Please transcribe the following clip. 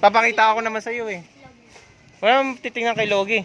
Papakita ako naman sa iyo eh. Wala titingnan kay Logi.